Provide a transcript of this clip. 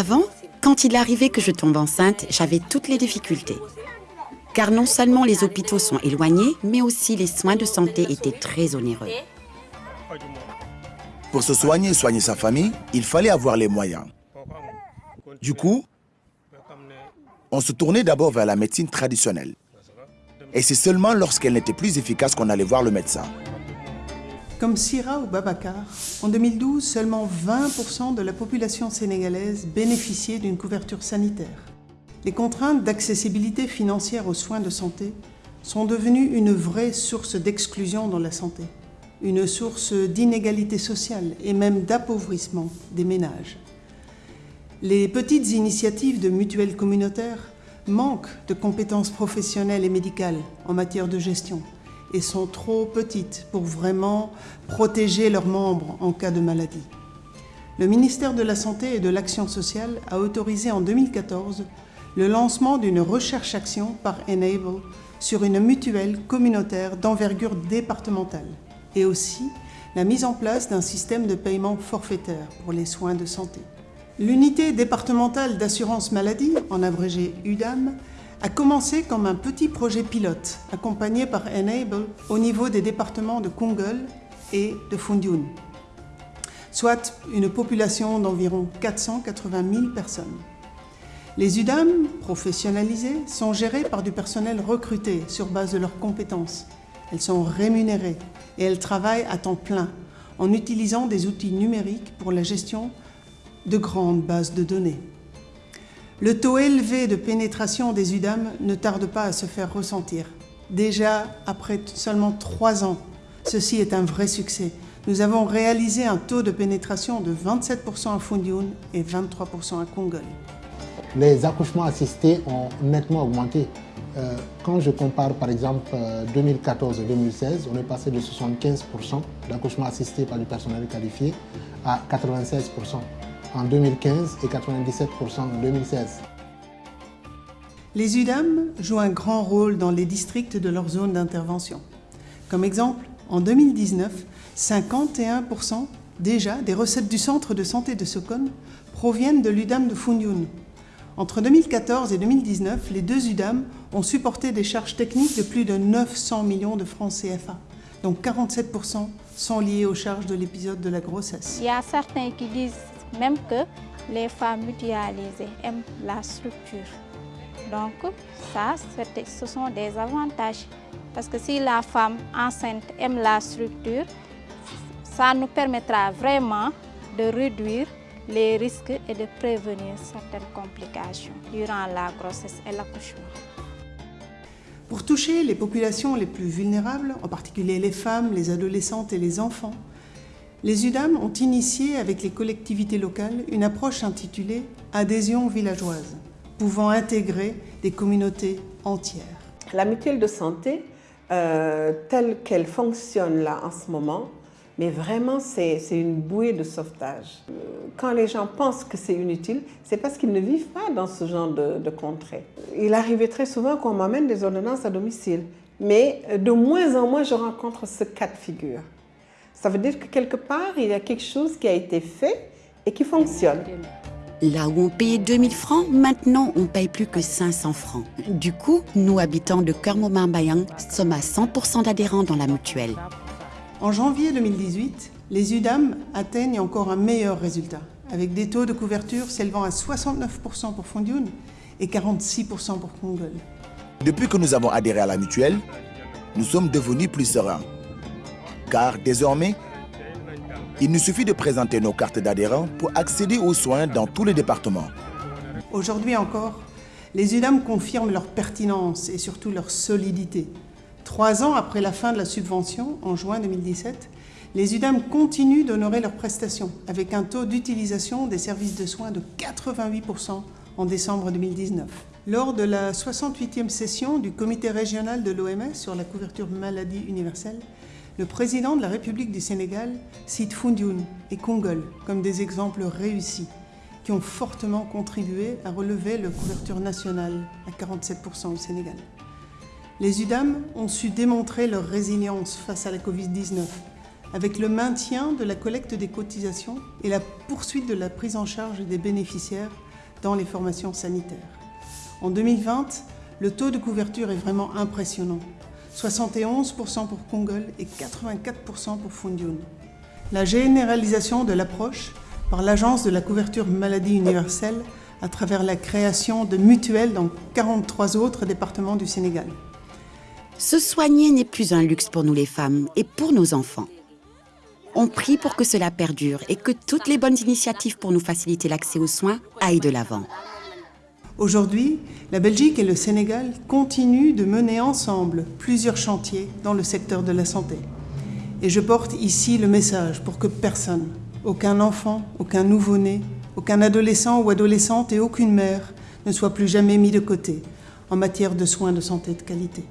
Avant, quand il arrivait que je tombe enceinte, j'avais toutes les difficultés. Car non seulement les hôpitaux sont éloignés, mais aussi les soins de santé étaient très onéreux. Pour se soigner et soigner sa famille, il fallait avoir les moyens. Du coup, on se tournait d'abord vers la médecine traditionnelle. Et c'est seulement lorsqu'elle n'était plus efficace qu'on allait voir le médecin. Comme Sira ou Babacar, en 2012, seulement 20% de la population sénégalaise bénéficiait d'une couverture sanitaire. Les contraintes d'accessibilité financière aux soins de santé sont devenues une vraie source d'exclusion dans la santé, une source d'inégalité sociale et même d'appauvrissement des ménages. Les petites initiatives de mutuelles communautaires manquent de compétences professionnelles et médicales en matière de gestion et sont trop petites pour vraiment protéger leurs membres en cas de maladie. Le ministère de la Santé et de l'Action sociale a autorisé en 2014 le lancement d'une recherche-action par Enable sur une mutuelle communautaire d'envergure départementale et aussi la mise en place d'un système de paiement forfaitaire pour les soins de santé. L'unité départementale d'assurance maladie, en abrégé UDAM, a commencé comme un petit projet pilote accompagné par Enable au niveau des départements de Kungel et de Fundioun, soit une population d'environ 480 000 personnes. Les UDAM, professionnalisées, sont gérées par du personnel recruté sur base de leurs compétences. Elles sont rémunérées et elles travaillent à temps plein en utilisant des outils numériques pour la gestion de grandes bases de données. Le taux élevé de pénétration des UDAM ne tarde pas à se faire ressentir. Déjà, après seulement trois ans, ceci est un vrai succès. Nous avons réalisé un taux de pénétration de 27% à Fundioun et 23% à Kongol. Les accouchements assistés ont nettement augmenté. Euh, quand je compare par exemple 2014 et 2016, on est passé de 75% d'accouchements assistés par du personnel qualifié à 96% en 2015 et 97% en 2016. Les UDAM jouent un grand rôle dans les districts de leur zone d'intervention. Comme exemple, en 2019, 51% déjà des recettes du centre de santé de Sokon proviennent de l'UDAM de Fundioun. Entre 2014 et 2019, les deux UDAM ont supporté des charges techniques de plus de 900 millions de francs CFA, dont 47% sont liés aux charges de l'épisode de la grossesse. Il y a certains qui disent même que les femmes mutualisées aiment la structure. Donc ça, ce sont des avantages. Parce que si la femme enceinte aime la structure, ça nous permettra vraiment de réduire les risques et de prévenir certaines complications durant la grossesse et l'accouchement. Pour toucher les populations les plus vulnérables, en particulier les femmes, les adolescentes et les enfants, les UDAM ont initié avec les collectivités locales une approche intitulée « Adhésion villageoise », pouvant intégrer des communautés entières. La mutuelle de santé, euh, telle qu'elle fonctionne là en ce moment, mais vraiment c'est une bouée de sauvetage. Euh, quand les gens pensent que c'est inutile, c'est parce qu'ils ne vivent pas dans ce genre de, de contrée. Il arrivait très souvent qu'on m'amène des ordonnances à domicile, mais de moins en moins je rencontre ce cas de figure. Ça veut dire que quelque part, il y a quelque chose qui a été fait et qui fonctionne. Là où on payait 2000 francs, maintenant on paye plus que 500 francs. Du coup, nous, habitants de Kermomambayang, sommes à 100% d'adhérents dans la mutuelle. En janvier 2018, les UDAM atteignent encore un meilleur résultat, avec des taux de couverture s'élevant à 69% pour Fondioun et 46% pour Kongol. Depuis que nous avons adhéré à la mutuelle, nous sommes devenus plus sereins car désormais, il nous suffit de présenter nos cartes d'adhérents pour accéder aux soins dans tous les départements. Aujourd'hui encore, les UDAM confirment leur pertinence et surtout leur solidité. Trois ans après la fin de la subvention, en juin 2017, les UDAM continuent d'honorer leurs prestations avec un taux d'utilisation des services de soins de 88% en décembre 2019. Lors de la 68e session du comité régional de l'OMS sur la couverture maladie universelle, le président de la République du Sénégal cite Fundioun et Kongol comme des exemples réussis qui ont fortement contribué à relever la couverture nationale à 47% au Sénégal. Les UDAM ont su démontrer leur résilience face à la Covid-19 avec le maintien de la collecte des cotisations et la poursuite de la prise en charge des bénéficiaires dans les formations sanitaires. En 2020, le taux de couverture est vraiment impressionnant. 71% pour Kongol et 84% pour Fundiun. La généralisation de l'approche par l'Agence de la couverture maladie universelle à travers la création de mutuelles dans 43 autres départements du Sénégal. Se soigner n'est plus un luxe pour nous les femmes et pour nos enfants. On prie pour que cela perdure et que toutes les bonnes initiatives pour nous faciliter l'accès aux soins aillent de l'avant. Aujourd'hui, la Belgique et le Sénégal continuent de mener ensemble plusieurs chantiers dans le secteur de la santé. Et je porte ici le message pour que personne, aucun enfant, aucun nouveau-né, aucun adolescent ou adolescente et aucune mère ne soit plus jamais mis de côté en matière de soins de santé de qualité.